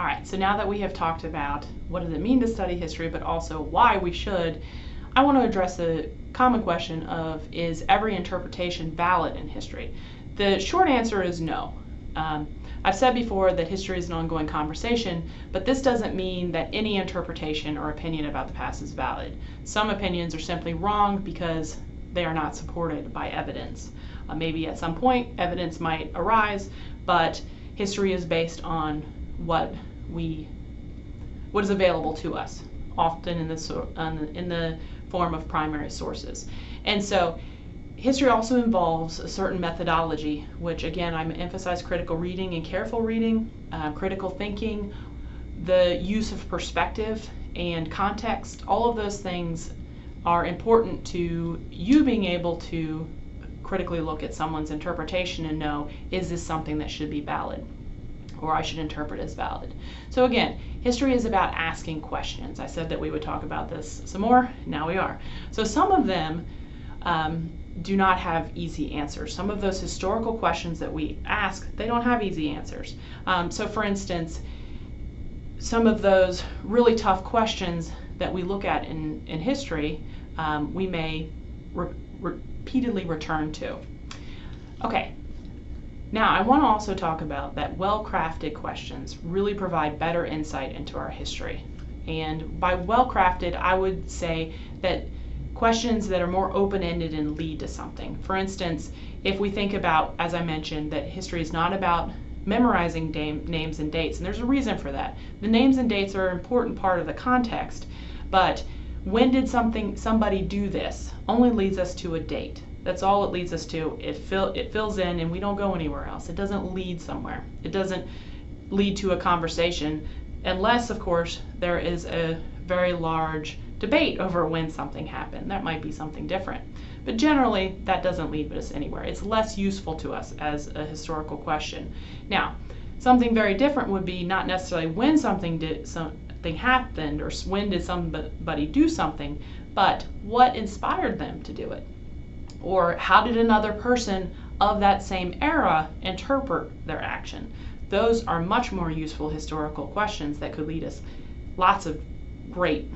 All right, so now that we have talked about what does it mean to study history, but also why we should, I want to address the common question of is every interpretation valid in history? The short answer is no. Um, I've said before that history is an ongoing conversation, but this doesn't mean that any interpretation or opinion about the past is valid. Some opinions are simply wrong because they are not supported by evidence. Uh, maybe at some point evidence might arise, but history is based on what we what is available to us, often in the in the form of primary sources. And so history also involves a certain methodology, which again, I'm emphasize critical reading and careful reading, uh, critical thinking, the use of perspective and context. All of those things are important to you being able to critically look at someone's interpretation and know, is this something that should be valid? Or I should interpret as valid. So again, history is about asking questions. I said that we would talk about this some more, now we are. So some of them um, do not have easy answers. Some of those historical questions that we ask, they don't have easy answers. Um, so for instance, some of those really tough questions that we look at in, in history, um, we may re repeatedly return to. Okay, now, I want to also talk about that well-crafted questions really provide better insight into our history. And by well-crafted, I would say that questions that are more open-ended and lead to something. For instance, if we think about, as I mentioned, that history is not about memorizing names and dates, and there's a reason for that. The names and dates are an important part of the context, but when did something somebody do this only leads us to a date. That's all it leads us to. It fill it fills in and we don't go anywhere else. It doesn't lead somewhere. It doesn't lead to a conversation unless of course there is a very large debate over when something happened. That might be something different. But generally that doesn't lead us anywhere. It's less useful to us as a historical question. Now, something very different would be not necessarily when something did something happened or when did somebody do something, but what inspired them to do it. Or how did another person of that same era interpret their action? Those are much more useful historical questions that could lead us lots of great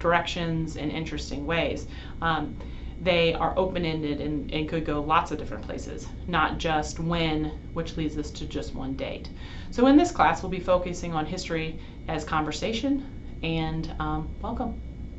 directions and interesting ways. Um, they are open-ended and, and, could go lots of different places, not just when, which leads us to just one date. So in this class, we'll be focusing on history as conversation, and um, welcome.